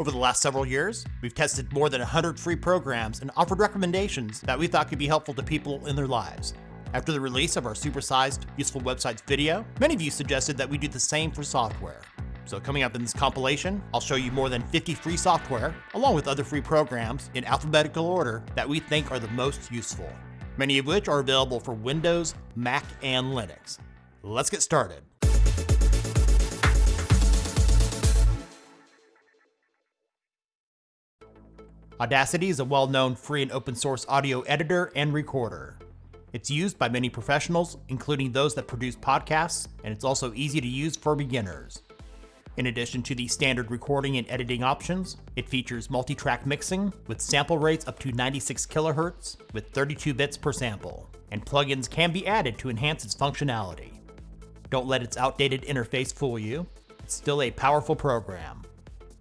Over the last several years, we've tested more than 100 free programs and offered recommendations that we thought could be helpful to people in their lives. After the release of our supersized Useful Websites video, many of you suggested that we do the same for software. So coming up in this compilation, I'll show you more than 50 free software, along with other free programs in alphabetical order that we think are the most useful. Many of which are available for Windows, Mac, and Linux. Let's get started. Audacity is a well-known free and open source audio editor and recorder. It's used by many professionals, including those that produce podcasts, and it's also easy to use for beginners. In addition to the standard recording and editing options, it features multi-track mixing with sample rates up to 96 kHz with 32 bits per sample, and plugins can be added to enhance its functionality. Don't let its outdated interface fool you. It's still a powerful program.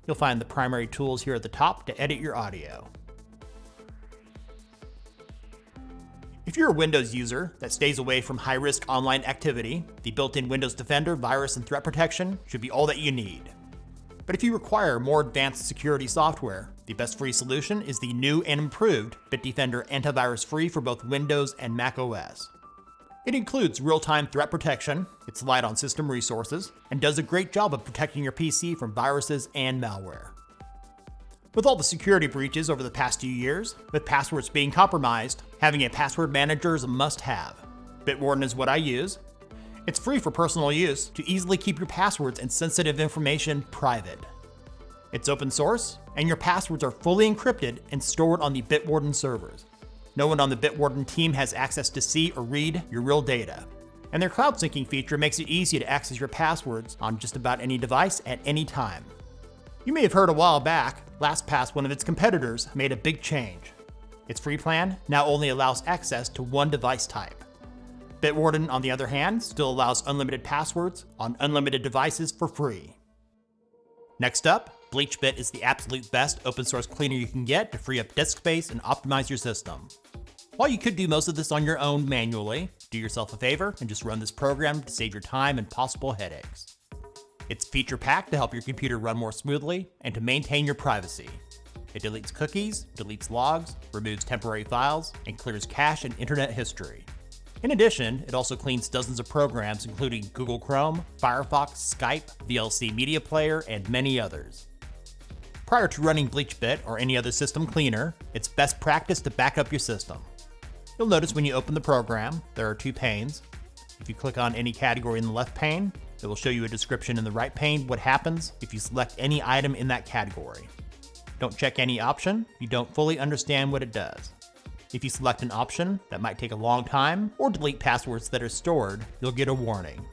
You'll find the primary tools here at the top to edit your audio. If you're a Windows user that stays away from high-risk online activity, the built-in Windows Defender virus and threat protection should be all that you need. But if you require more advanced security software, the best free solution is the new and improved Bitdefender Antivirus Free for both Windows and Mac OS. It includes real-time threat protection, it's light on system resources, and does a great job of protecting your PC from viruses and malware. With all the security breaches over the past few years, with passwords being compromised, having a password manager is a must-have. Bitwarden is what I use. It's free for personal use to easily keep your passwords and sensitive information private. It's open source, and your passwords are fully encrypted and stored on the Bitwarden servers. No one on the Bitwarden team has access to see or read your real data. And their cloud syncing feature makes it easy to access your passwords on just about any device at any time. You may have heard a while back, LastPass, one of its competitors, made a big change. Its free plan now only allows access to one device type. Bitwarden, on the other hand, still allows unlimited passwords on unlimited devices for free. Next up, BleachBit is the absolute best open source cleaner you can get to free up disk space and optimize your system. While you could do most of this on your own manually, do yourself a favor and just run this program to save your time and possible headaches. It's feature packed to help your computer run more smoothly and to maintain your privacy. It deletes cookies, deletes logs, removes temporary files, and clears cache and internet history. In addition, it also cleans dozens of programs including Google Chrome, Firefox, Skype, VLC Media Player, and many others. Prior to running BleachBit or any other system cleaner, it's best practice to back up your system. You'll notice when you open the program, there are two panes. If you click on any category in the left pane, it will show you a description in the right pane what happens if you select any item in that category. Don't check any option, you don't fully understand what it does. If you select an option that might take a long time or delete passwords that are stored, you'll get a warning.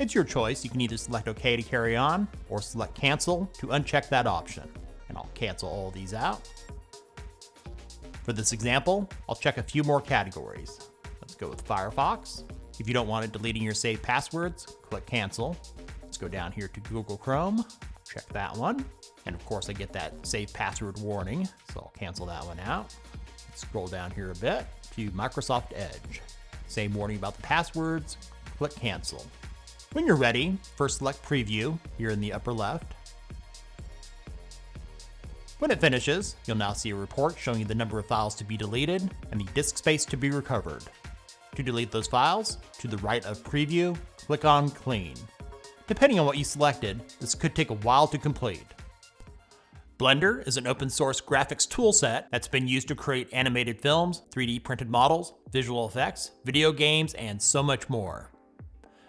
It's your choice, you can either select OK to carry on or select cancel to uncheck that option. And I'll cancel all these out. For this example, I'll check a few more categories. Let's go with Firefox. If you don't want it deleting your saved passwords, click cancel. Let's go down here to Google Chrome, check that one. And of course I get that save password warning, so I'll cancel that one out. Scroll down here a bit to Microsoft Edge. Same warning about the passwords, click cancel. When you're ready, first select preview here in the upper left. When it finishes, you'll now see a report showing you the number of files to be deleted and the disk space to be recovered. To delete those files, to the right of Preview, click on Clean. Depending on what you selected, this could take a while to complete. Blender is an open source graphics toolset that's been used to create animated films, 3D printed models, visual effects, video games, and so much more.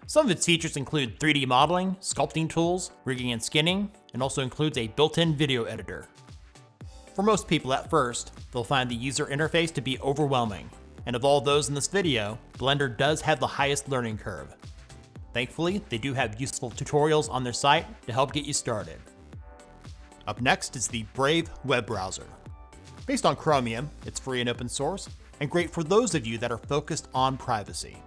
Some of its features include 3D modeling, sculpting tools, rigging and skinning, and also includes a built-in video editor. For most people at first, they'll find the user interface to be overwhelming, and of all those in this video, Blender does have the highest learning curve. Thankfully, they do have useful tutorials on their site to help get you started. Up next is the Brave web browser. Based on Chromium, it's free and open source, and great for those of you that are focused on privacy.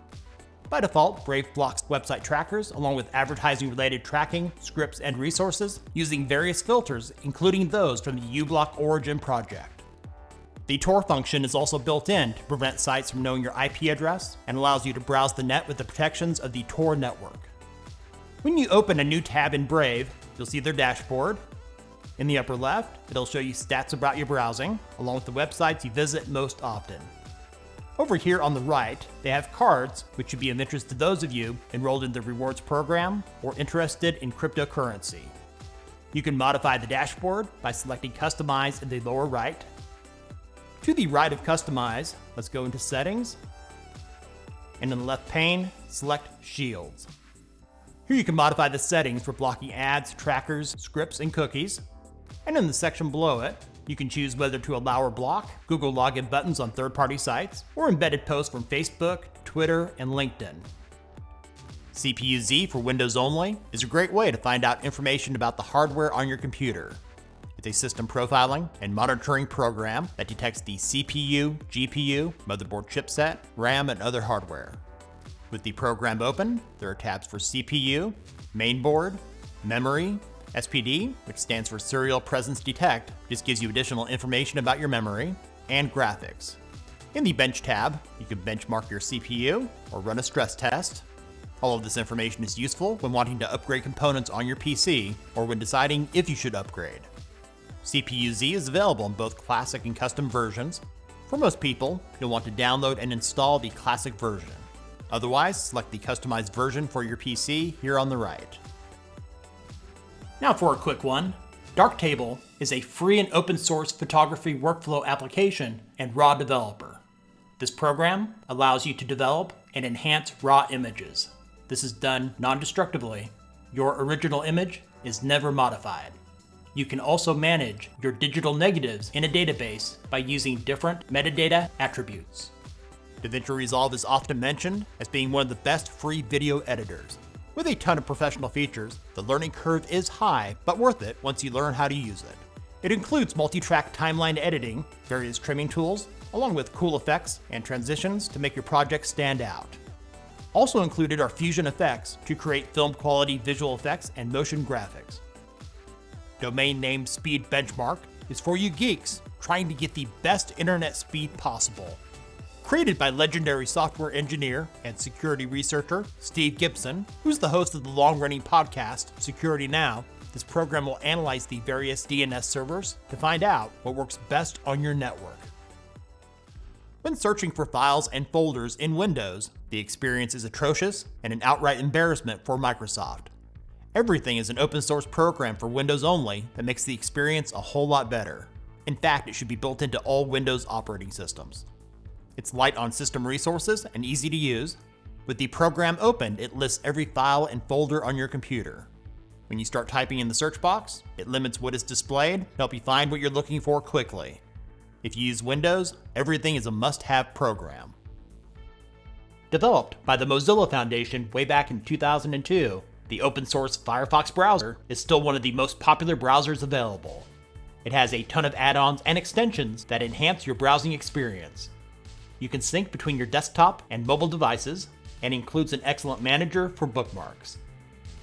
By default, Brave blocks website trackers along with advertising related tracking, scripts, and resources using various filters, including those from the uBlock Origin project. The Tor function is also built in to prevent sites from knowing your IP address and allows you to browse the net with the protections of the Tor network. When you open a new tab in Brave, you'll see their dashboard, In the upper left, it'll show you stats about your browsing, along with the websites you visit most often. Over here on the right, they have cards, which should be of interest to those of you enrolled in the rewards program or interested in cryptocurrency. You can modify the dashboard by selecting Customize in the lower right. To the right of Customize, let's go into Settings, and in the left pane, select Shields. Here you can modify the settings for blocking ads, trackers, scripts, and cookies. And in the section below it, you can choose whether to allow or block Google login buttons on third-party sites or embedded posts from Facebook, Twitter, and LinkedIn. CPU-Z for Windows only is a great way to find out information about the hardware on your computer. It's a system profiling and monitoring program that detects the CPU, GPU, motherboard chipset, RAM, and other hardware. With the program open, there are tabs for CPU, mainboard, memory, SPD, which stands for Serial Presence Detect, just gives you additional information about your memory, and graphics. In the Bench tab, you can benchmark your CPU or run a stress test. All of this information is useful when wanting to upgrade components on your PC or when deciding if you should upgrade. CPU-Z is available in both classic and custom versions. For most people, you'll want to download and install the classic version. Otherwise, select the customized version for your PC here on the right. Now for a quick one. Darktable is a free and open source photography workflow application and RAW developer. This program allows you to develop and enhance RAW images. This is done non-destructively. Your original image is never modified. You can also manage your digital negatives in a database by using different metadata attributes. DaVinci Resolve is often mentioned as being one of the best free video editors. With a ton of professional features, the learning curve is high, but worth it once you learn how to use it. It includes multi-track timeline editing, various trimming tools, along with cool effects and transitions to make your project stand out. Also included are fusion effects to create film quality visual effects and motion graphics. Domain name speed benchmark is for you geeks trying to get the best internet speed possible. Created by legendary software engineer and security researcher Steve Gibson, who's the host of the long-running podcast Security Now, this program will analyze the various DNS servers to find out what works best on your network. When searching for files and folders in Windows, the experience is atrocious and an outright embarrassment for Microsoft. Everything is an open source program for Windows only that makes the experience a whole lot better. In fact, it should be built into all Windows operating systems. It's light on system resources and easy to use. With the program opened, it lists every file and folder on your computer. When you start typing in the search box, it limits what is displayed to help you find what you're looking for quickly. If you use Windows, everything is a must-have program. Developed by the Mozilla Foundation way back in 2002, the open source Firefox browser is still one of the most popular browsers available. It has a ton of add-ons and extensions that enhance your browsing experience. You can sync between your desktop and mobile devices, and includes an excellent manager for bookmarks.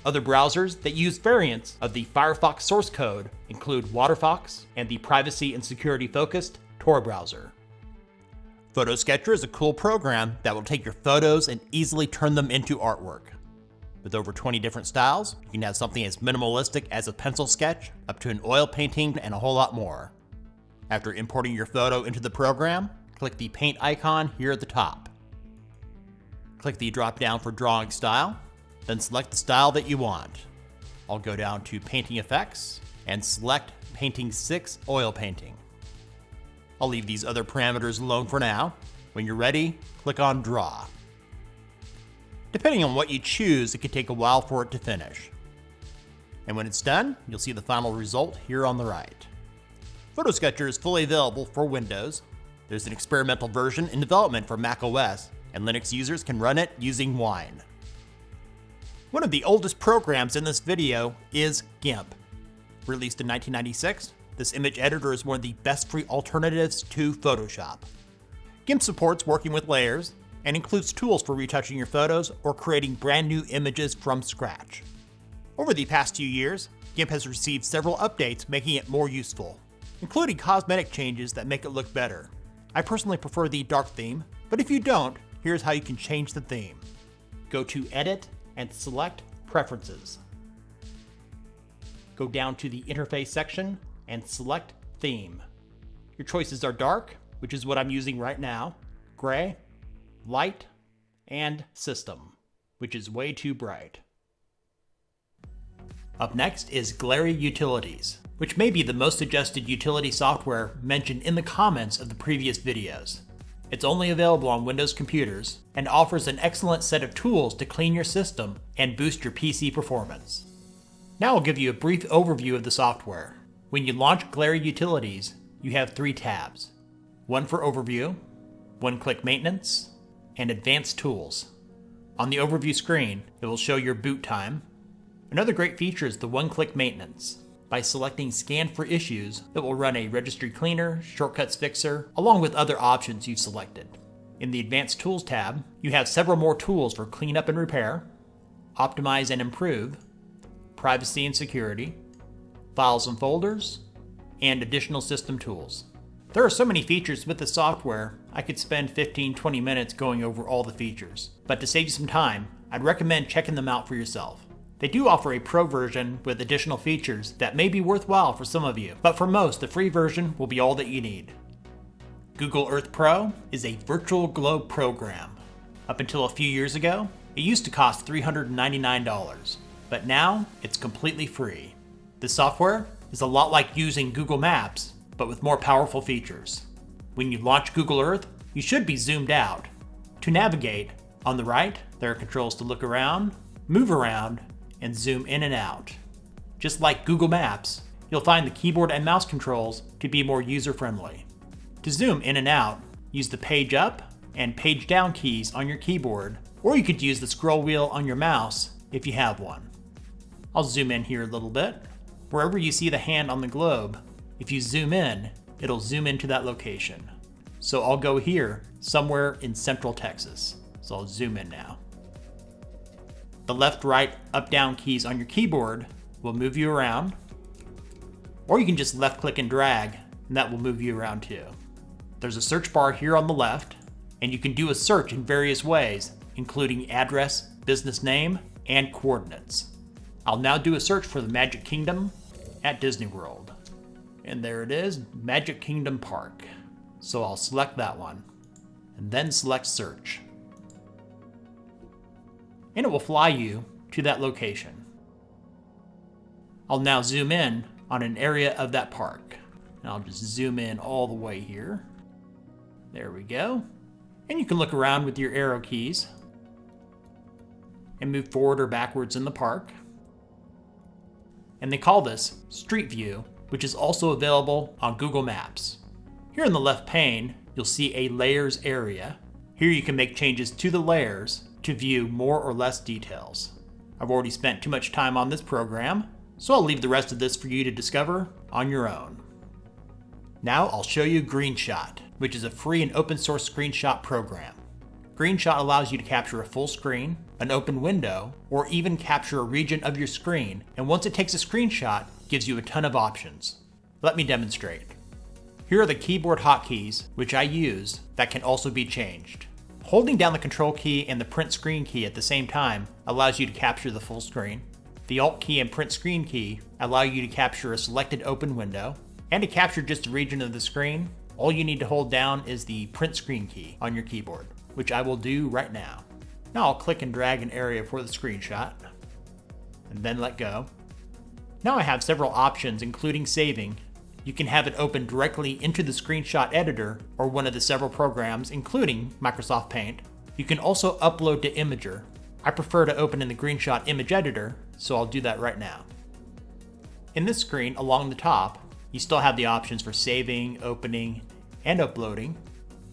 Other browsers that use variants of the Firefox source code include WaterFox and the privacy and security focused Tor browser. FotoSketcher is a cool program that will take your photos and easily turn them into artwork. With over 20 different styles, you can have something as minimalistic as a pencil sketch, up to an oil painting, and a whole lot more. After importing your photo into the program, click the paint icon here at the top. Click the drop down for drawing style, then select the style that you want. I'll go down to painting effects and select painting 6 oil painting. I'll leave these other parameters alone for now. When you're ready, click on draw. Depending on what you choose, it could take a while for it to finish. And when it's done, you'll see the final result here on the right. FotoSketcher is fully available for Windows, there's an experimental version in development for macOS, and Linux users can run it using Wine. One of the oldest programs in this video is GIMP. Released in 1996, this image editor is one of the best free alternatives to Photoshop. GIMP supports working with layers, and includes tools for retouching your photos or creating brand new images from scratch. Over the past few years, GIMP has received several updates making it more useful, including cosmetic changes that make it look better. I personally prefer the dark theme, but if you don't, here's how you can change the theme. Go to Edit and select Preferences. go down to the interface section and select theme. Your choices are dark, which is what I'm using right now, gray, light, and system, which is way too bright. Up next is Glary Utilities, which may be the most suggested utility software mentioned in the comments of the previous videos. It's only available on Windows computers and offers an excellent set of tools to clean your system and boost your PC performance. Now I'll give you a brief overview of the software. When you launch Glary Utilities, you have three tabs. One for Overview, One-Click Maintenance, and Advanced Tools. On the overview screen, it will show your boot time. Another great feature is the one-click maintenance. By selecting Scan for Issues, it will run a Registry Cleaner, Shortcuts Fixer, along with other options you've selected. In the Advanced Tools tab, you have several more tools for cleanup and repair, optimize and improve, privacy and security, files and folders, and additional system tools. There are so many features with the software, I could spend 15-20 minutes going over all the features. But to save you some time, I'd recommend checking them out for yourself. They do offer a pro version with additional features that may be worthwhile for some of you, but for most, the free version will be all that you need. Google Earth Pro is a virtual globe program. Up until a few years ago, it used to cost $399, but now it's completely free. The software is a lot like using Google Maps, but with more powerful features. When you launch Google Earth, you should be zoomed out. To navigate, on the right, there are controls to look around, move around, and zoom in and out. Just like Google Maps, you'll find the keyboard and mouse controls to be more user-friendly. To zoom in and out, use the page up and page down keys on your keyboard, or you could use the scroll wheel on your mouse if you have one. I'll zoom in here a little bit. Wherever you see the hand on the globe, if you zoom in, it'll zoom into that location. So I'll go here, somewhere in central Texas. So I'll zoom in now. The left, right, up, down keys on your keyboard will move you around. Or you can just left click and drag, and that will move you around too. There's a search bar here on the left, and you can do a search in various ways, including address, business name, and coordinates. I'll now do a search for the Magic Kingdom at Disney World. And there it is, Magic Kingdom Park. So I'll select that one, and then select search. And it will fly you to that location. I'll now zoom in on an area of that park. And I'll just zoom in all the way here. There we go. And you can look around with your arrow keys and move forward or backwards in the park and they call this Street View, which is also available on Google Maps. Here in the left pane, you'll see a layers area. Here you can make changes to the layers to view more or less details. I've already spent too much time on this program, so I'll leave the rest of this for you to discover on your own. Now I'll show you GreenShot, which is a free and open source screenshot program. GreenShot allows you to capture a full screen, an open window, or even capture a region of your screen, and once it takes a screenshot, gives you a ton of options. Let me demonstrate. Here are the keyboard hotkeys, which I use, that can also be changed. Holding down the control key and the print screen key at the same time allows you to capture the full screen. The alt key and print screen key allow you to capture a selected open window, and to capture just a region of the screen, all you need to hold down is the print screen key on your keyboard which I will do right now. Now I'll click and drag an area for the screenshot, and then let go. Now I have several options including saving. You can have it open directly into the screenshot editor or one of the several programs including Microsoft Paint. You can also upload to Imgur. I prefer to open in the GreenShot image editor, so I'll do that right now. In this screen along the top, you still have the options for saving, opening, and uploading,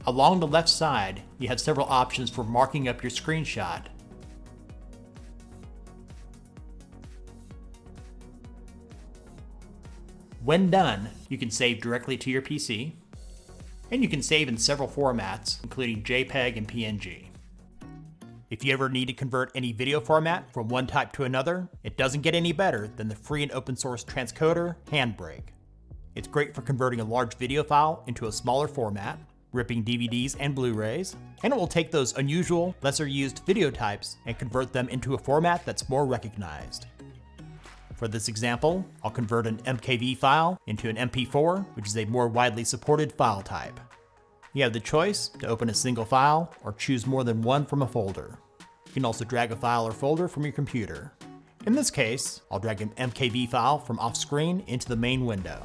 Along the left side, you have several options for marking up your screenshot. When done, you can save directly to your PC, and you can save in several formats, including JPEG and PNG. If you ever need to convert any video format from one type to another, it doesn't get any better than the free and open source transcoder Handbrake. It's great for converting a large video file into a smaller format, ripping DVDs and Blu-rays, and it will take those unusual, lesser used video types and convert them into a format that's more recognized. For this example, I'll convert an MKV file into an MP4, which is a more widely supported file type. You have the choice to open a single file or choose more than one from a folder. You can also drag a file or folder from your computer. In this case, I'll drag an MKV file from off screen into the main window.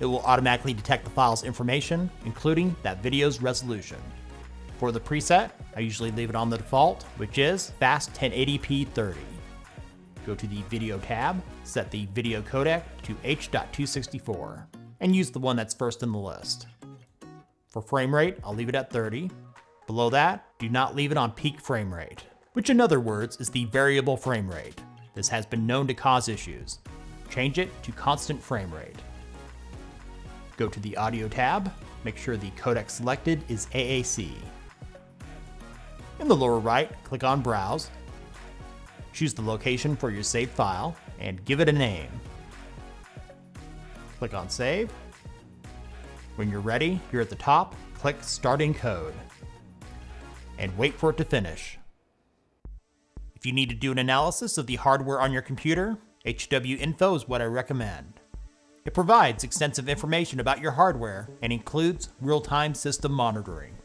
It will automatically detect the file's information, including that video's resolution. For the preset, I usually leave it on the default, which is Fast 1080p 30. Go to the Video tab, set the video codec to H.264, and use the one that's first in the list. For frame rate, I'll leave it at 30. Below that, do not leave it on peak frame rate, which in other words is the variable frame rate. This has been known to cause issues. Change it to constant frame rate. Go to the Audio tab, make sure the codec selected is AAC. In the lower right, click on Browse, Choose the location for your saved file and give it a name. Click on Save. When you're ready, here at the top, click Start Encode And wait for it to finish. If you need to do an analysis of the hardware on your computer, HWiNFO is what I recommend. It provides extensive information about your hardware and includes real-time system monitoring.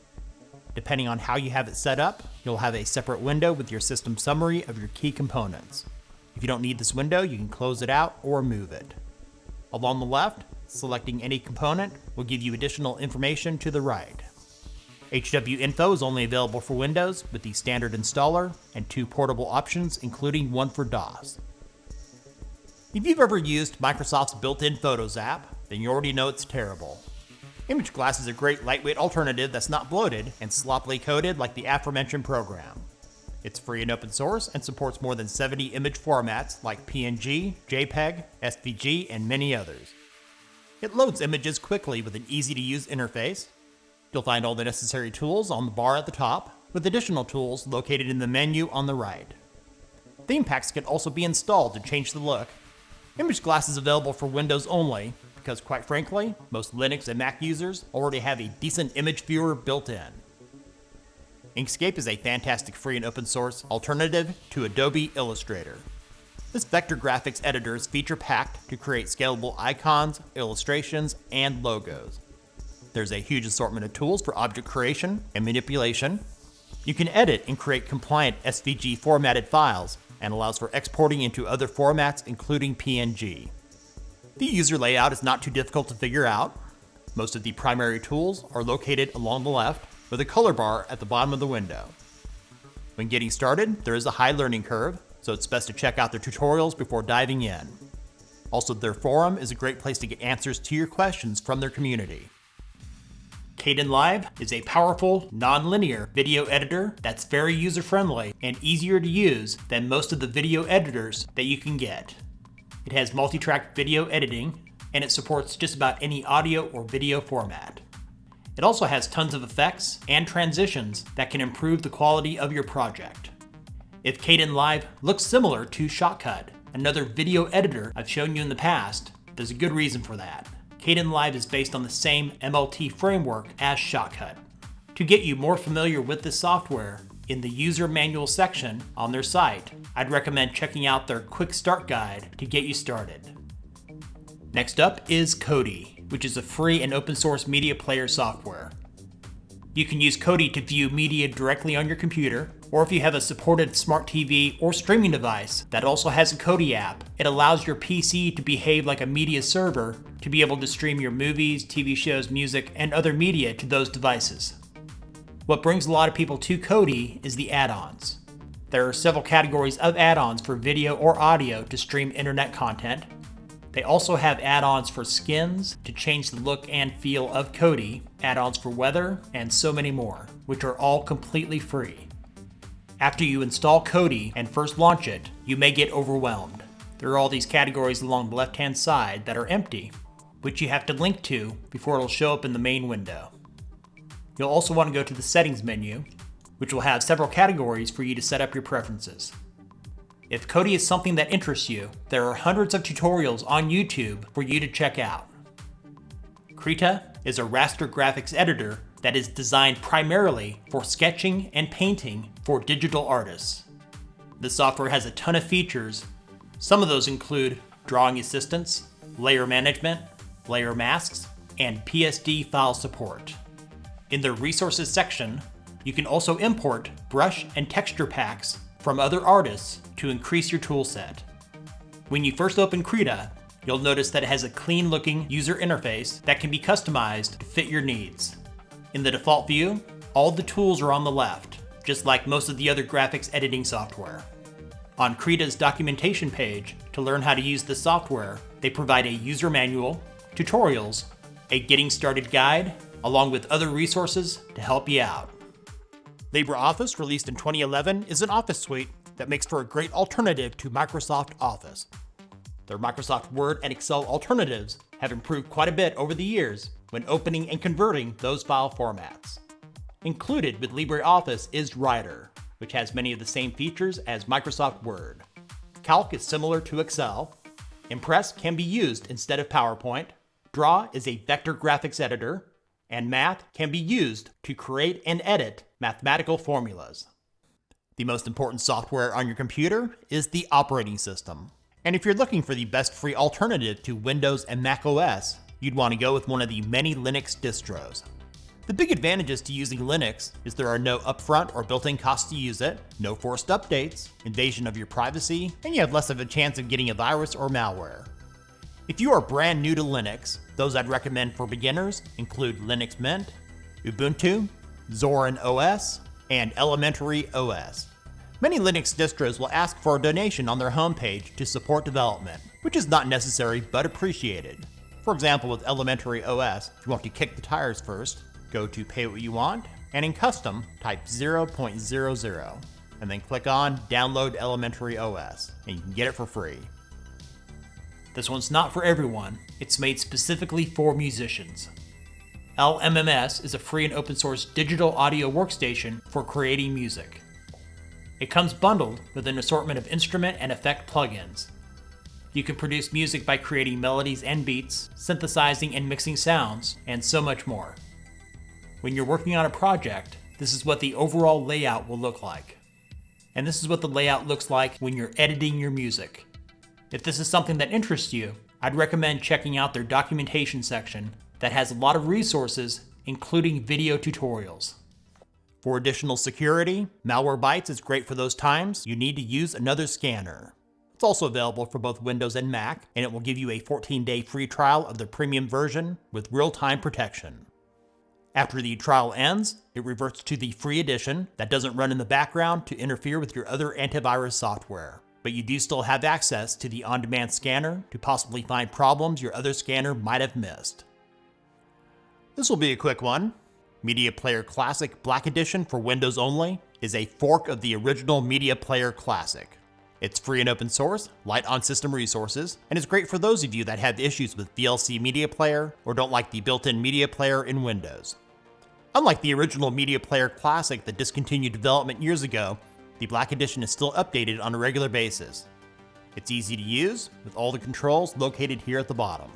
Depending on how you have it set up, you'll have a separate window with your system summary of your key components. If you don't need this window, you can close it out or move it. Along the left, selecting any component will give you additional information to the right. HWiNFO is only available for Windows with the standard installer and two portable options, including one for DOS. If you've ever used Microsoft's built-in Photos app, then you already know it's terrible. Image Glass is a great lightweight alternative that's not bloated and sloppily coded like the aforementioned program. It's free and open source and supports more than 70 image formats like PNG, JPEG, SVG, and many others. It loads images quickly with an easy to use interface. You'll find all the necessary tools on the bar at the top, with additional tools located in the menu on the right. Theme packs can also be installed to change the look. Image Glass is available for Windows only, because quite frankly, most Linux and Mac users already have a decent image viewer built in. Inkscape is a fantastic free and open source alternative to Adobe Illustrator. This vector graphics editor is feature packed to create scalable icons, illustrations, and logos. There's a huge assortment of tools for object creation and manipulation. You can edit and create compliant SVG formatted files and allows for exporting into other formats including PNG. The user layout is not too difficult to figure out. Most of the primary tools are located along the left with a color bar at the bottom of the window. When getting started, there is a high learning curve, so it's best to check out their tutorials before diving in. Also, their forum is a great place to get answers to your questions from their community. Kdenlive is a powerful, non-linear video editor that's very user-friendly and easier to use than most of the video editors that you can get. It has multi-track video editing, and it supports just about any audio or video format. It also has tons of effects and transitions that can improve the quality of your project. If Kdenlive looks similar to Shotcut, another video editor I've shown you in the past, there's a good reason for that. Kdenlive is based on the same MLT framework as Shotcut. To get you more familiar with this software, in the user manual section on their site, I'd recommend checking out their quick start guide to get you started. Next up is Kodi, which is a free and open source media player software. You can use Kodi to view media directly on your computer, or if you have a supported smart TV or streaming device that also has a Kodi app, it allows your PC to behave like a media server to be able to stream your movies, TV shows, music, and other media to those devices. What brings a lot of people to Kodi is the add-ons. There are several categories of add-ons for video or audio to stream internet content. They also have add-ons for skins to change the look and feel of Kodi, add-ons for weather, and so many more, which are all completely free. After you install Kodi and first launch it, you may get overwhelmed. There are all these categories along the left-hand side that are empty, which you have to link to before it'll show up in the main window. You'll also want to go to the settings menu, which will have several categories for you to set up your preferences. If Kodi is something that interests you, there are hundreds of tutorials on YouTube for you to check out. Krita is a raster graphics editor that is designed primarily for sketching and painting for digital artists. This software has a ton of features Some of those include drawing assistance, layer management, layer masks, and PSD file support. In the resources section, you can also import brush and texture packs from other artists to increase your toolset. When you first open Krita, you'll notice that it has a clean looking user interface that can be customized to fit your needs. In the default view, all the tools are on the left, just like most of the other graphics editing software. On Krita's documentation page, to learn how to use the software, they provide a user manual, tutorials, a getting started guide, along with other resources to help you out. LibreOffice, released in 2011, is an office suite that makes for a great alternative to Microsoft Office. Their Microsoft Word and Excel alternatives have improved quite a bit over the years when opening and converting those file formats. Included with LibreOffice is Writer, which has many of the same features as Microsoft Word. Calc is similar to Excel. Impress can be used instead of PowerPoint. Draw is a vector graphics editor. And Math can be used to create and edit mathematical formulas. The most important software on your computer is the operating system. And if you're looking for the best free alternative to Windows and Mac OS, you'd want to go with one of the many Linux distros. The big advantages to using Linux is there are no upfront or built-in costs to use it, no forced updates, invasion of your privacy, and you have less of a chance of getting a virus or malware. If you are brand new to Linux, those I'd recommend for beginners include Linux Mint, Ubuntu, Zorin OS, and Elementary OS. Many Linux distros will ask for a donation on their homepage to support development, which is not necessary but appreciated. For example, with Elementary OS, if you want to kick the tires first, go to Pay What You Want, and in Custom, type 0.00, and then click on Download Elementary OS, and you can get it for free. This one's not for everyone, it's made specifically for musicians. LMMS is a free and open source digital audio workstation for creating music. It comes bundled with an assortment of instrument and effect plugins. You can produce music by creating melodies and beats, synthesizing and mixing sounds, and so much more. When you're working on a project, this is what the overall layout will look like. And this is what the layout looks like when you're editing your music. If this is something that interests you, I'd recommend checking out their documentation section that has a lot of resources, including video tutorials. For additional security, Malwarebytes is great for those times you need to use another scanner. It's also available for both Windows and Mac, and it will give you a 14-day free trial of the premium version with real-time protection. After the trial ends, it reverts to the free edition that doesn't run in the background to interfere with your other antivirus software. But you do still have access to the on-demand scanner to possibly find problems your other scanner might have missed. This will be a quick one. Media Player Classic Black Edition for Windows only is a fork of the original Media Player Classic. It's free and open source, light on system resources, and is great for those of you that have issues with VLC Media Player or don't like the built-in Media Player in Windows. Unlike the original Media Player Classic that discontinued development years ago, the Black Edition is still updated on a regular basis. It's easy to use, with all the controls located here at the bottom.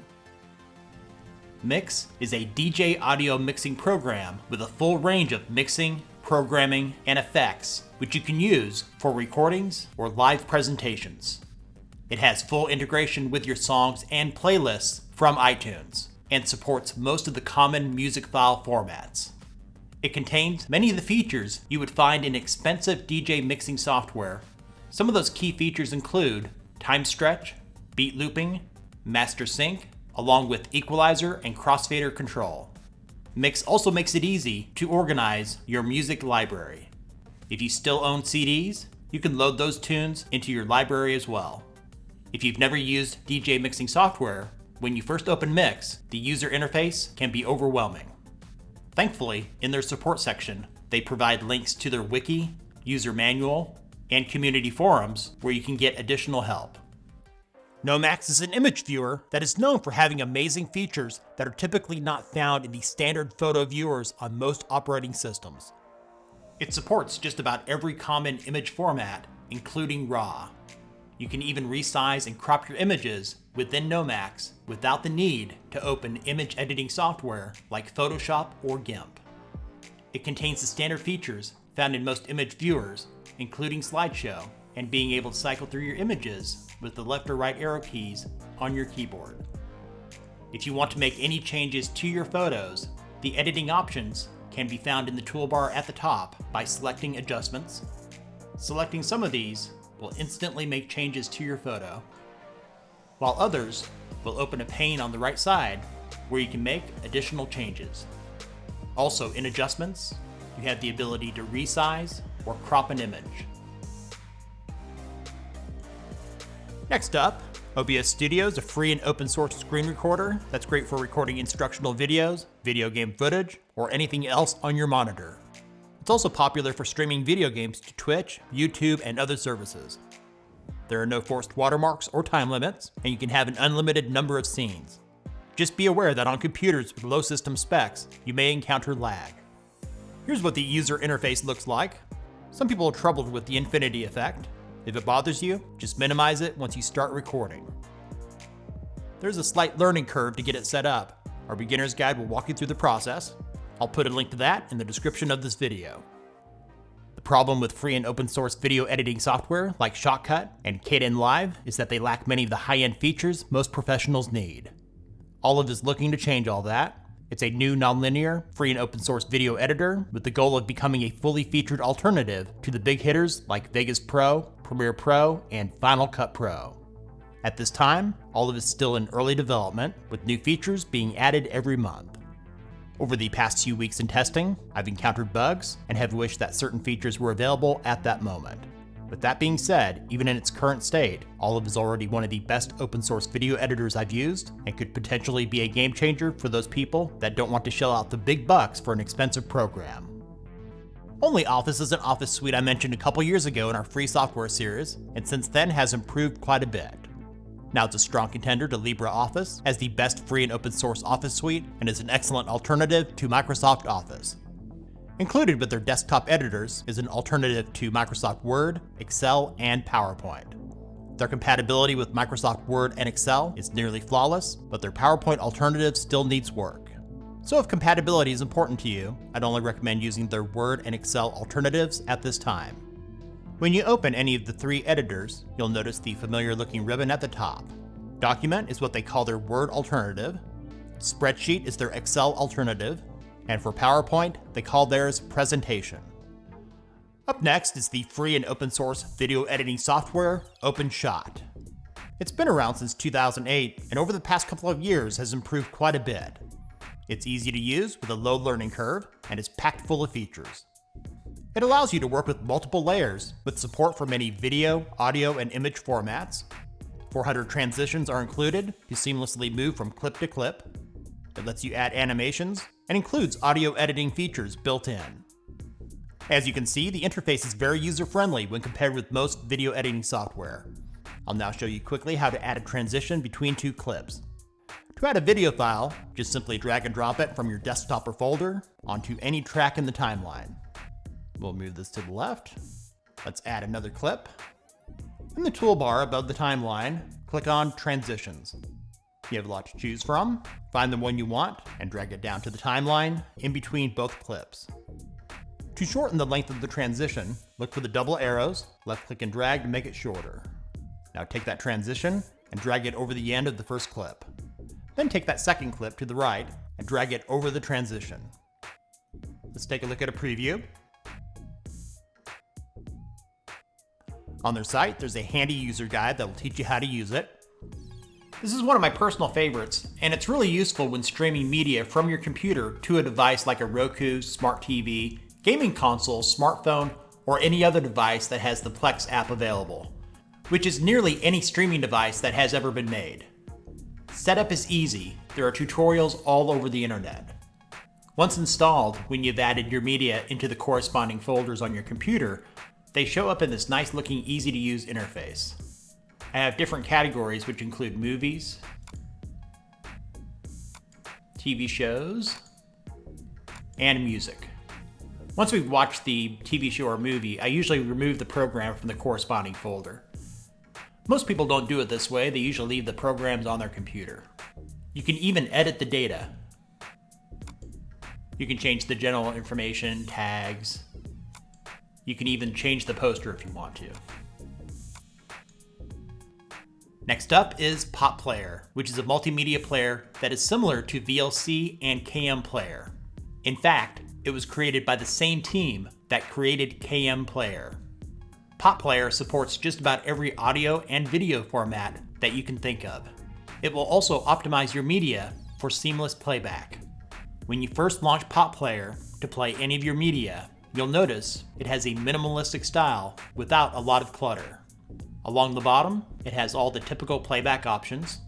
Mixxx is a DJ audio mixing program with a full range of mixing, programming, and effects, which you can use for recordings or live presentations. It has full integration with your songs and playlists from iTunes, and supports most of the common music file formats. It contains many of the features you would find in expensive DJ mixing software. Some of those key features include time stretch, beat looping, master sync, along with equalizer and crossfader control. Mixxx also makes it easy to organize your music library. If you still own CDs, you can load those tunes into your library as well. If you've never used DJ mixing software, when you first open Mixxx, the user interface can be overwhelming. Thankfully, in their support section, they provide links to their wiki, user manual, and community forums where you can get additional help. Nomacs is an image viewer that is known for having amazing features that are typically not found in the standard photo viewers on most operating systems. It supports just about every common image format, including RAW. You can even resize and crop your images within Nomacs without the need to open image editing software like Photoshop or GIMP. It contains the standard features found in most image viewers, including slideshow, and being able to cycle through your images with the left or right arrow keys on your keyboard. If you want to make any changes to your photos, the editing options can be found in the toolbar at the top by selecting Adjustments. Selecting some of these will instantly make changes to your photo, while others will open a pane on the right side where you can make additional changes. Also in Adjustments, you have the ability to resize or crop an image. Next up, OBS Studio is a free and open source screen recorder that's great for recording instructional videos, video game footage, or anything else on your monitor. It's also popular for streaming video games to Twitch, YouTube, and other services. There are no forced watermarks or time limits, and you can have an unlimited number of scenes. Just be aware that on computers with low system specs, you may encounter lag. Here's what the user interface looks like. Some people are troubled with the infinity effect, if it bothers you, just minimize it once you start recording. There's a slight learning curve to get it set up. Our beginner's guide will walk you through the process. I'll put a link to that in the description of this video. The problem with free and open source video editing software like Shotcut and Kdenlive is that they lack many of the high-end features most professionals need. Olive is looking to change all that, it's a new nonlinear, free and open source video editor with the goal of becoming a fully featured alternative to the big hitters like Vegas Pro, Premiere Pro, and Final Cut Pro. At this time, Olive is still in early development, with new features being added every month. Over the past few weeks in testing, I've encountered bugs and have wished that certain features were available at that moment. With that being said, even in its current state, Olive is already one of the best open source video editors I've used and could potentially be a game changer for those people that don't want to shell out the big bucks for an expensive program. OnlyOffice is an office suite I mentioned a couple years ago in our free software series, and since then has improved quite a bit. Now it's a strong contender to LibreOffice as the best free and open source office suite and is an excellent alternative to Microsoft Office. Included with their desktop editors is an alternative to Microsoft Word, Excel, and PowerPoint. Their compatibility with Microsoft Word and Excel is nearly flawless, but their PowerPoint alternative still needs work. So if compatibility is important to you, I'd only recommend using their Word and Excel alternatives at this time. When you open any of the three editors, you'll notice the familiar looking ribbon at the top. Document is what they call their Word alternative, Spreadsheet is their Excel alternative, and for PowerPoint, they call theirs Presentation. Up next is the free and open source video editing software, OpenShot. It's been around since 2008, and over the past couple of years has improved quite a bit. It's easy to use with a low learning curve, and is packed full of features. It allows you to work with multiple layers, with support for many video, audio, and image formats. 400 transitions are included to seamlessly move from clip to clip. It lets you add animations, and includes audio editing features built in. As you can see, the interface is very user-friendly when compared with most video editing software. I'll now show you quickly how to add a transition between two clips. To add a video file, just simply drag and drop it from your desktop or folder onto any track in the timeline. We'll move this to the left. Let's add another clip. In the toolbar above the timeline, click on Transitions. You have a lot to choose from. Find the one you want and drag it down to the timeline in between both clips. To shorten the length of the transition, look for the double arrows, left click and drag to make it shorter. Now take that transition and drag it over the end of the first clip. Then take that second clip to the right and drag it over the transition. Let's take a look at a preview. On their site, there's a handy user guide that will teach you how to use it. This is one of my personal favorites, and it's really useful when streaming media from your computer to a device like a Roku, smart TV, gaming console, smartphone, or any other device that has the Plex app available, which is nearly any streaming device that has ever been made. Setup is easy, there are tutorials all over the internet. Once installed, when you've added your media into the corresponding folders on your computer, they show up in this nice looking easy to use interface. I have different categories which include movies, TV shows, and music. Once we've watched the TV show or movie, I usually remove the program from the corresponding folder. Most people don't do it this way, they usually leave the programs on their computer. You can even edit the data. You can change the general information, tags. You can even change the poster if you want to. Next up is PotPlayer, which is a multimedia player that is similar to VLC and KM Player. In fact, it was created by the same team that created KM Player. PotPlayer supports just about every audio and video format that you can think of. It will also optimize your media for seamless playback. When you first launch PotPlayer to play any of your media, you'll notice it has a minimalistic style without a lot of clutter. Along the bottom, it has all the typical playback options.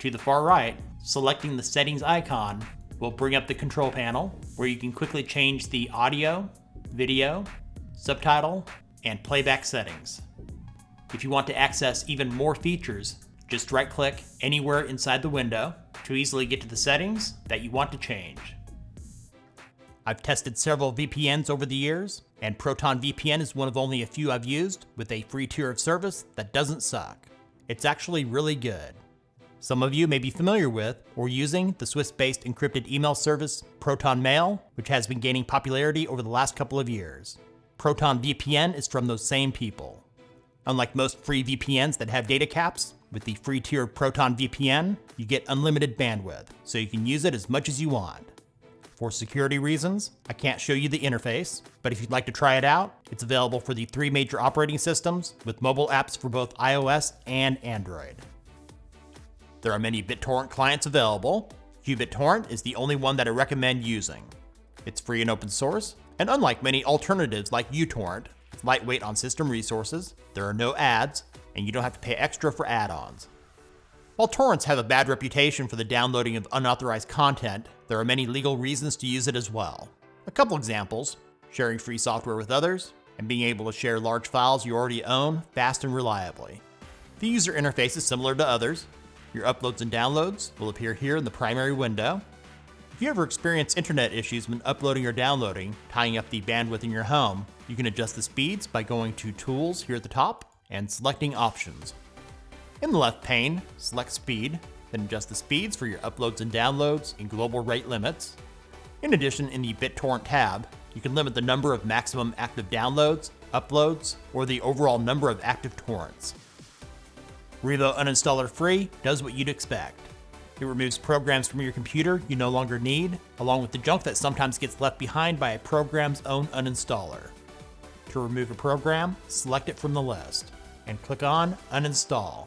To the far right, selecting the settings icon will bring up the control panel where you can quickly change the audio, video, subtitle, and playback settings. If you want to access even more features, just right click anywhere inside the window to easily get to the settings that you want to change. I've tested several VPNs over the years, and Proton VPN is one of only a few I've used with a free tier of service that doesn't suck. It's actually really good. Some of you may be familiar with or using the Swiss-based encrypted email service Proton Mail, which has been gaining popularity over the last couple of years. Proton VPN is from those same people. Unlike most free VPNs that have data caps, with the free tier of Proton VPN, you get unlimited bandwidth, so you can use it as much as you want. For security reasons, I can't show you the interface, but if you'd like to try it out, it's available for the three major operating systems with mobile apps for both iOS and Android. There are many BitTorrent clients available. QBitTorrent is the only one that I recommend using. It's free and open source, and unlike many alternatives like uTorrent, it's lightweight on system resources, there are no ads, and you don't have to pay extra for add-ons. While torrents have a bad reputation for the downloading of unauthorized content, there are many legal reasons to use it as well. A couple examples, sharing free software with others, and being able to share large files you already own fast and reliably. The user interface is similar to others. Your uploads and downloads will appear here in the primary window. If you ever experience internet issues when uploading or downloading, tying up the bandwidth in your home, you can adjust the speeds by going to Tools here at the top and selecting Options. In the left pane, select Speed, then adjust the speeds for your uploads and downloads and global rate limits. In addition, in the BitTorrent tab, you can limit the number of maximum active downloads, uploads, or the overall number of active torrents. Revo Uninstaller Free does what you'd expect. It removes programs from your computer you no longer need, along with the junk that sometimes gets left behind by a program's own uninstaller. To remove a program, select it from the list, and click on Uninstall.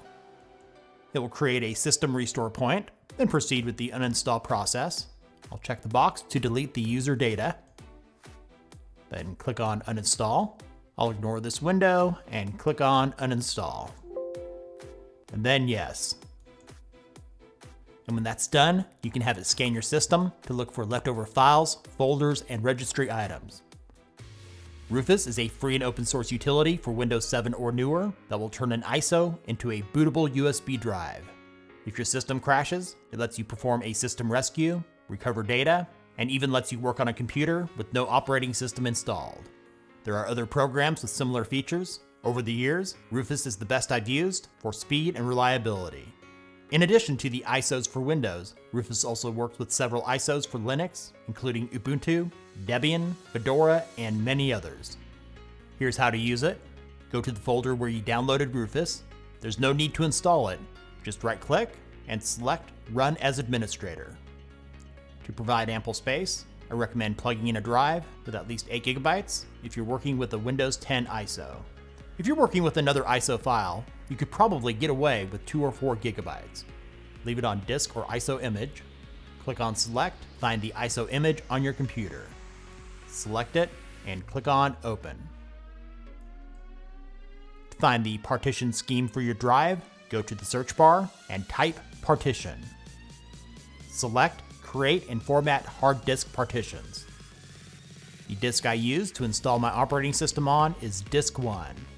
It will create a system restore point, then proceed with the uninstall process. I'll check the box to delete the user data. Then click on uninstall. I'll ignore this window and click on uninstall. And then yes. And when that's done, you can have it scan your system to look for leftover files, folders, and registry items. Rufus is a free and open source utility for Windows 7 or newer that will turn an ISO into a bootable USB drive. If your system crashes, it lets you perform a system rescue, recover data, and even lets you work on a computer with no operating system installed. There are other programs with similar features. Over the years, Rufus is the best I've used for speed and reliability. In addition to the ISOs for Windows, Rufus also works with several ISOs for Linux, including Ubuntu, Debian, Fedora, and many others. Here's how to use it. Go to the folder where you downloaded Rufus. There's no need to install it. Just right click and select Run as Administrator. To provide ample space, I recommend plugging in a drive with at least 8 gigabytes if you're working with a Windows 10 ISO. If you're working with another ISO file, you could probably get away with 2 or 4 gigabytes. Leave it on disk or ISO image, click on select, find the ISO image on your computer. Select it and click on open. To find the partition scheme for your drive, go to the search bar and type partition. Select create and format hard disk partitions. The disk I use to install my operating system on is disk 1.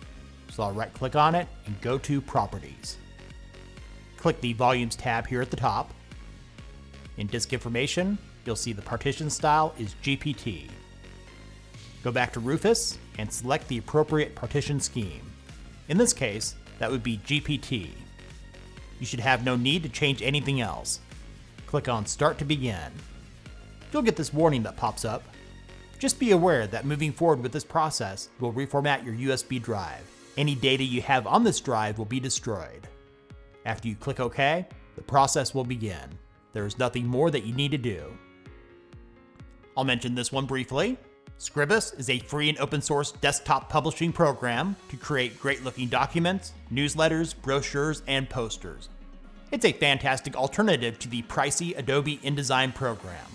So I'll right click on it and go to Properties. Click the Volumes tab here at the top. In Disk Information, you'll see the partition style is GPT. Go back to Rufus and select the appropriate partition scheme. In this case, that would be GPT. You should have no need to change anything else. Click on Start to begin. You'll get this warning that pops up. Just be aware that moving forward with this process will reformat your USB drive any data you have on this drive will be destroyed. After you click OK, the process will begin. There is nothing more that you need to do. I'll mention this one briefly. Scribus is a free and open source desktop publishing program to create great looking documents, newsletters, brochures, and posters. It's a fantastic alternative to the pricey Adobe InDesign program.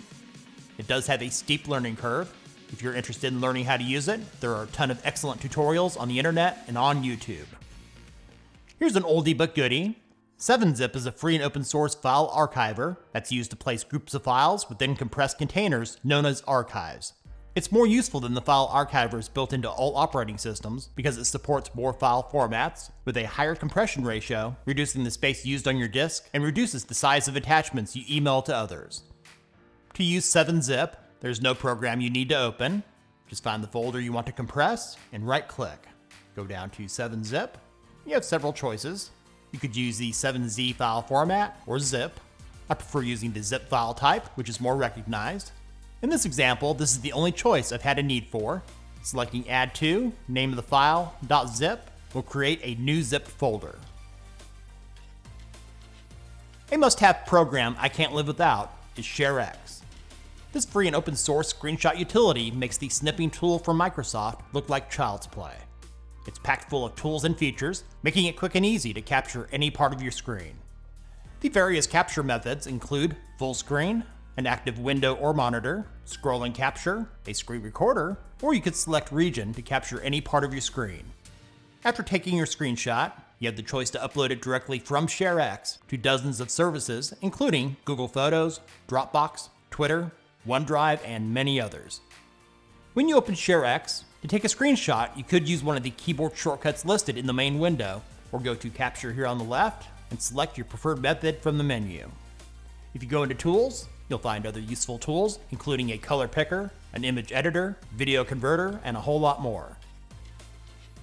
It does have a steep learning curve. If you're interested in learning how to use it, there are a ton of excellent tutorials on the internet and on YouTube. Here's an oldie but goodie. 7-Zip is a free and open source file archiver that's used to place groups of files within compressed containers known as archives. It's more useful than the file archivers built into all operating systems because it supports more file formats with a higher compression ratio, reducing the space used on your disk, and reduces the size of attachments you email to others. To use 7-Zip, there's no program you need to open. Just find the folder you want to compress and right click. Go down to 7-Zip. You have several choices. You could use the 7Z file format or zip. I prefer using the zip file type, which is more recognized. In this example, this is the only choice I've had a need for. Selecting add to, name of the file, .zip, will create a new zip folder. A must-have program I can't live without is ShareX. This free and open source screenshot utility makes the snipping tool from Microsoft look like child's play. It's packed full of tools and features, making it quick and easy to capture any part of your screen. The various capture methods include full screen, an active window or monitor, scrolling capture, a screen recorder, or you could select region to capture any part of your screen. After taking your screenshot, you have the choice to upload it directly from ShareX to dozens of services, including Google Photos, Dropbox, Twitter, OneDrive, and many others. When you open ShareX, to take a screenshot, you could use one of the keyboard shortcuts listed in the main window, or go to Capture here on the left and select your preferred method from the menu. If you go into Tools, you'll find other useful tools, including a color picker, an image editor, video converter, and a whole lot more.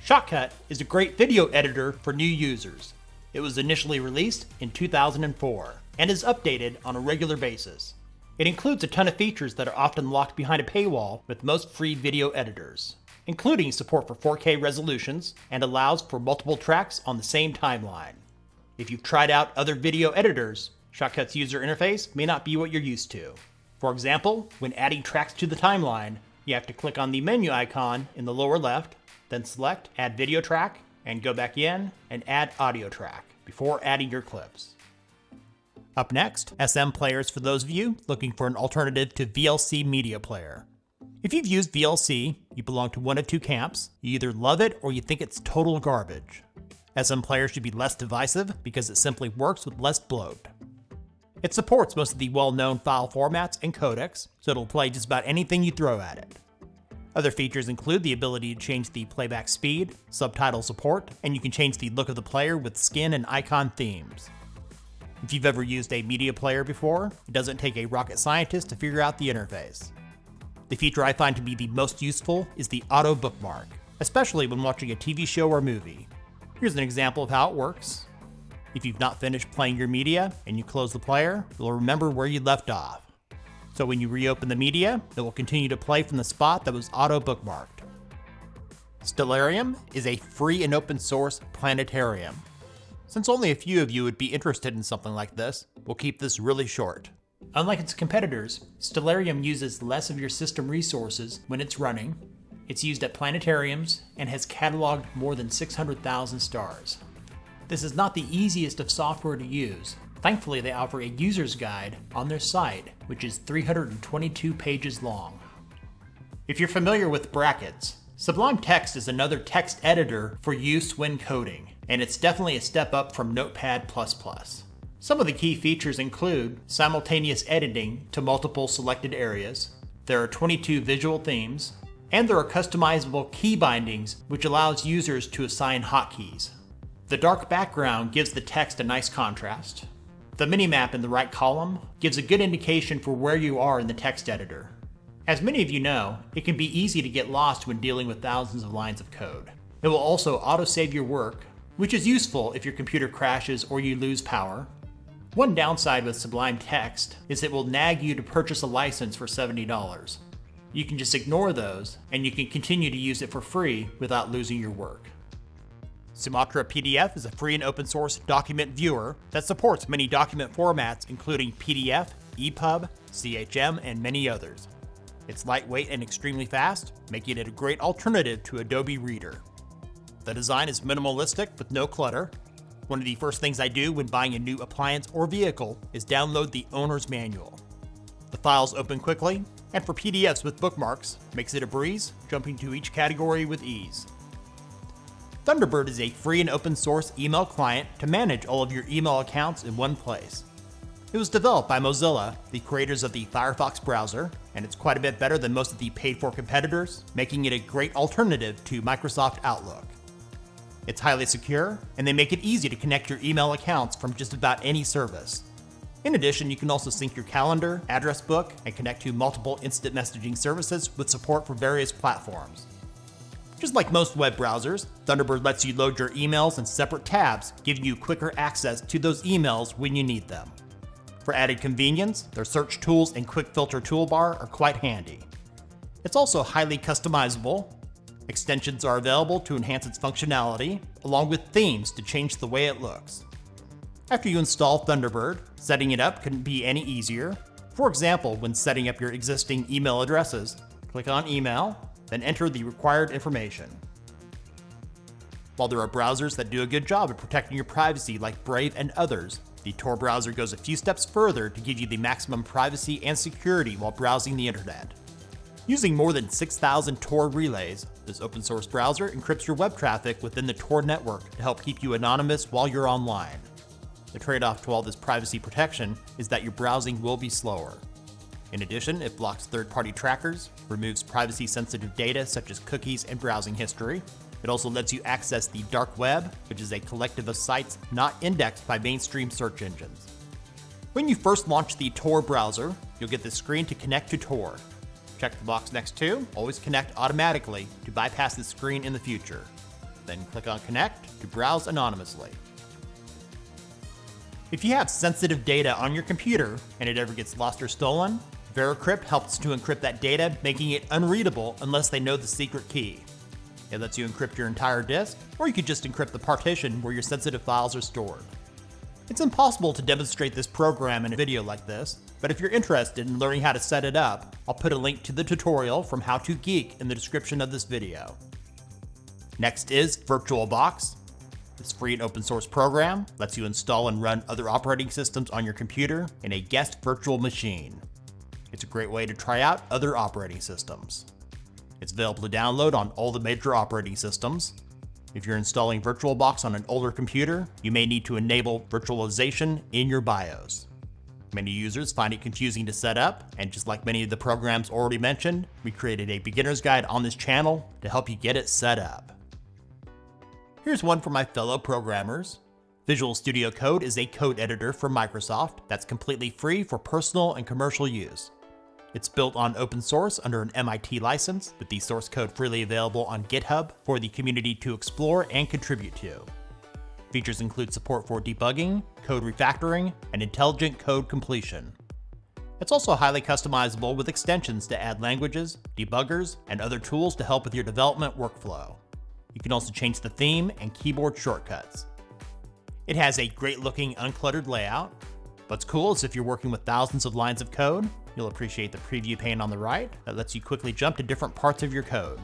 Shotcut is a great video editor for new users. It was initially released in 2004 and is updated on a regular basis. It includes a ton of features that are often locked behind a paywall with most free video editors including support for 4K resolutions, and allows for multiple tracks on the same timeline. If you've tried out other video editors, Shotcut's user interface may not be what you're used to. For example, when adding tracks to the timeline, you have to click on the menu icon in the lower left, then select Add Video Track, and go back in and add Audio Track before adding your clips. Up next, SMPlayer's for those of you looking for an alternative to VLC Media Player. If you've used VLC, you belong to one of two camps. You either love it or you think it's total garbage. SM players should be less divisive because it simply works with less bloat. It supports most of the well-known file formats and codecs, so it'll play just about anything you throw at it. Other features include the ability to change the playback speed, subtitle support, and you can change the look of the player with skin and icon themes. If you've ever used a media player before, it doesn't take a rocket scientist to figure out the interface. The feature I find to be the most useful is the auto bookmark, especially when watching a TV show or movie. Here's an example of how it works. If you've not finished playing your media and you close the player, you'll remember where you left off. So when you reopen the media, it will continue to play from the spot that was auto bookmarked. Stellarium is a free and open source planetarium. Since only a few of you would be interested in something like this, we'll keep this really short. Unlike its competitors, Stellarium uses less of your system resources when it's running. It's used at planetariums and has cataloged more than 600,000 stars. This is not the easiest of software to use. Thankfully, they offer a user's guide on their site, which is 322 pages long. If you're familiar with brackets, Sublime Text is another text editor for use when coding, and it's definitely a step up from Notepad++. Some of the key features include simultaneous editing to multiple selected areas, there are 22 visual themes, and there are customizable key bindings which allows users to assign hotkeys. The dark background gives the text a nice contrast. The minimap in the right column gives a good indication for where you are in the text editor. As many of you know, it can be easy to get lost when dealing with thousands of lines of code. It will also autosave your work, which is useful if your computer crashes or you lose power, one downside with Sublime Text is it will nag you to purchase a license for $70. You can just ignore those, and you can continue to use it for free without losing your work. Sumatra PDF is a free and open source document viewer that supports many document formats including PDF, EPUB, CHM, and many others. It's lightweight and extremely fast, making it a great alternative to Adobe Reader. The design is minimalistic with no clutter. One of the first things I do when buying a new appliance or vehicle is download the owner's manual. The files open quickly, and for PDFs with bookmarks, makes it a breeze, jumping to each category with ease. Thunderbird is a free and open source email client to manage all of your email accounts in one place. It was developed by Mozilla, the creators of the Firefox browser, and it's quite a bit better than most of the paid for competitors, making it a great alternative to Microsoft Outlook. It's highly secure, and they make it easy to connect your email accounts from just about any service. In addition, you can also sync your calendar, address book, and connect to multiple instant messaging services with support for various platforms. Just like most web browsers, Thunderbird lets you load your emails in separate tabs, giving you quicker access to those emails when you need them. For added convenience, their search tools and quick filter toolbar are quite handy. It's also highly customizable. Extensions are available to enhance its functionality, along with themes to change the way it looks. After you install Thunderbird, setting it up couldn't be any easier. For example, when setting up your existing email addresses, click on Email, then enter the required information. While there are browsers that do a good job of protecting your privacy like Brave and others, the Tor browser goes a few steps further to give you the maximum privacy and security while browsing the internet. Using more than 6,000 Tor relays, this open source browser encrypts your web traffic within the Tor network to help keep you anonymous while you're online. The trade-off to all this privacy protection is that your browsing will be slower. In addition, it blocks third-party trackers, removes privacy-sensitive data such as cookies and browsing history. It also lets you access the dark web, which is a collective of sites not indexed by mainstream search engines. When you first launch the Tor browser, you'll get the screen to connect to Tor. Check the box next to Always Connect automatically to bypass the screen in the future. Then click on Connect to browse anonymously. If you have sensitive data on your computer and it ever gets lost or stolen, Veracrypt helps to encrypt that data, making it unreadable unless they know the secret key. It lets you encrypt your entire disk, or you could just encrypt the partition where your sensitive files are stored. It's impossible to demonstrate this program in a video like this, but if you're interested in learning how to set it up, I'll put a link to the tutorial from How to Geek in the description of this video. Next is VirtualBox. This free and open source program lets you install and run other operating systems on your computer in a guest virtual machine. It's a great way to try out other operating systems. It's available to download on all the major operating systems. If you're installing VirtualBox on an older computer, you may need to enable virtualization in your BIOS. Many users find it confusing to set up, and just like many of the programs already mentioned, we created a beginner's guide on this channel to help you get it set up. Here's one for my fellow programmers. Visual Studio Code is a code editor from Microsoft that's completely free for personal and commercial use. It's built on open source under an MIT license, with the source code freely available on GitHub for the community to explore and contribute to. Features include support for debugging, code refactoring, and intelligent code completion. It's also highly customizable with extensions to add languages, debuggers, and other tools to help with your development workflow. You can also change the theme and keyboard shortcuts. It has a great looking uncluttered layout. What's cool is if you're working with thousands of lines of code, You'll appreciate the preview pane on the right that lets you quickly jump to different parts of your code.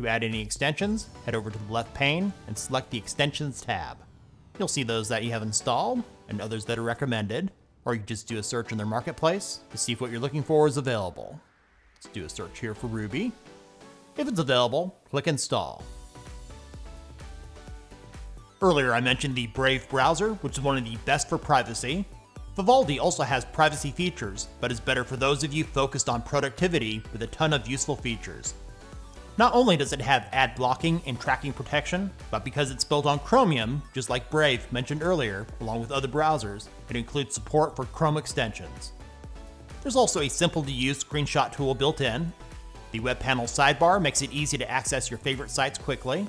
To add any extensions, head over to the left pane and select the Extensions tab. You'll see those that you have installed and others that are recommended, or you just do a search in their marketplace to see if what you're looking for is available. Let's do a search here for Ruby. If it's available, click Install. Earlier I mentioned the Brave browser, which is one of the best for privacy, Vivaldi also has privacy features, but is better for those of you focused on productivity with a ton of useful features. Not only does it have ad blocking and tracking protection, but because it's built on Chromium, just like Brave mentioned earlier, along with other browsers, it includes support for Chrome extensions. There's also a simple to use screenshot tool built in. The web panel sidebar makes it easy to access your favorite sites quickly,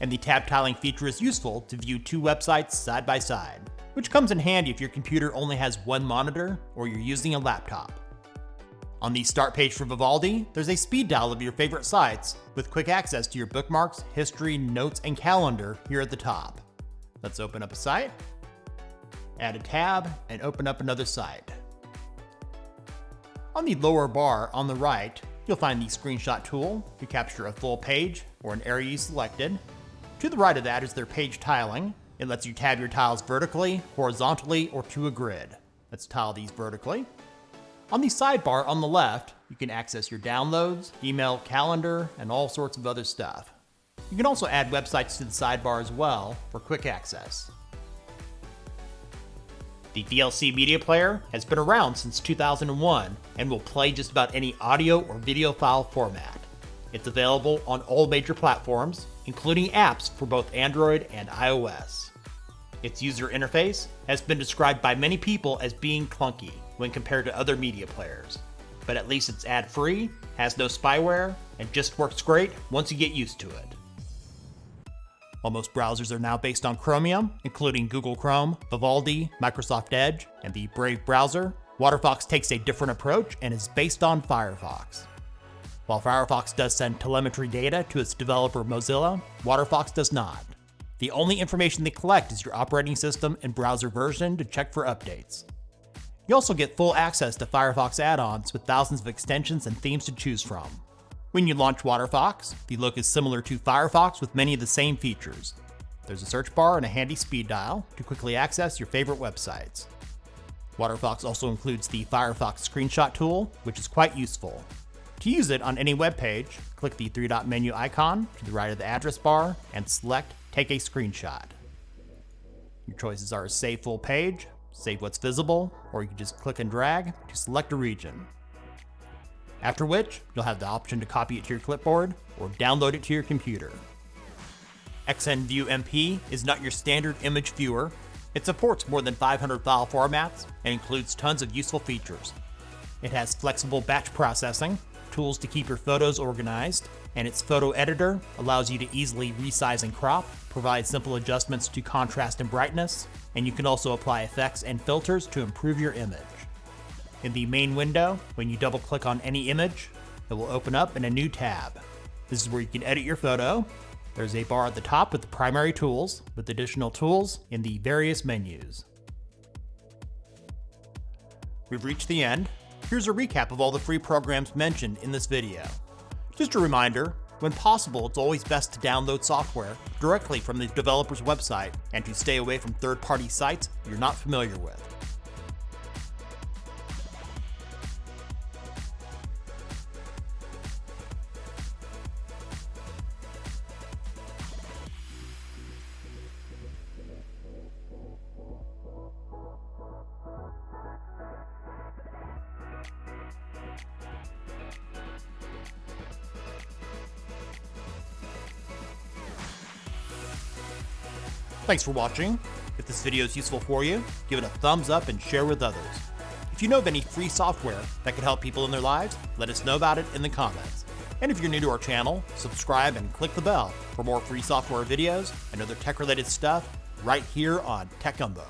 and the tab tiling feature is useful to view two websites side by side which comes in handy if your computer only has one monitor or you're using a laptop. On the start page for Vivaldi, there's a speed dial of your favorite sites with quick access to your bookmarks, history, notes, and calendar here at the top. Let's open up a site, add a tab, and open up another site. On the lower bar on the right, you'll find the screenshot tool to capture a full page or an area you selected. To the right of that is their page tiling. It lets you tab your tiles vertically, horizontally, or to a grid. Let's tile these vertically. On the sidebar on the left, you can access your downloads, email, calendar, and all sorts of other stuff. You can also add websites to the sidebar as well for quick access. The VLC Media Player has been around since 2001 and will play just about any audio or video file format. It's available on all major platforms, including apps for both Android and iOS. Its user interface has been described by many people as being clunky, when compared to other media players. But at least it's ad-free, has no spyware, and just works great once you get used to it. While most browsers are now based on Chromium, including Google Chrome, Vivaldi, Microsoft Edge, and the Brave browser, WaterFox takes a different approach and is based on Firefox. While Firefox does send telemetry data to its developer Mozilla, WaterFox does not. The only information they collect is your operating system and browser version to check for updates. You also get full access to Firefox add-ons with thousands of extensions and themes to choose from. When you launch WaterFox, the look is similar to Firefox with many of the same features. There's a search bar and a handy speed dial to quickly access your favorite websites. WaterFox also includes the Firefox screenshot tool, which is quite useful. To use it on any web page, click the three-dot menu icon to the right of the address bar and select Take a Screenshot. Your choices are Save Full Page, save what's visible, or you can just click and drag to select a region. After which, you'll have the option to copy it to your clipboard or download it to your computer. XNView MP is not your standard image viewer. It supports more than 500 file formats and includes tons of useful features. It has flexible batch processing, tools to keep your photos organized, and its photo editor allows you to easily resize and crop, provide simple adjustments to contrast and brightness, and you can also apply effects and filters to improve your image. In the main window, when you double click on any image, it will open up in a new tab. This is where you can edit your photo. There's a bar at the top with the primary tools, with additional tools in the various menus. We've reached the end. Here's a recap of all the free programs mentioned in this video. Just a reminder, when possible, it's always best to download software directly from the developer's website and to stay away from third-party sites you're not familiar with. Thanks for watching. If this video is useful for you, give it a thumbs up and share with others. If you know of any free software that could help people in their lives, let us know about it in the comments. And if you're new to our channel, subscribe and click the bell for more free software videos and other tech-related stuff right here on Tech Gumbo.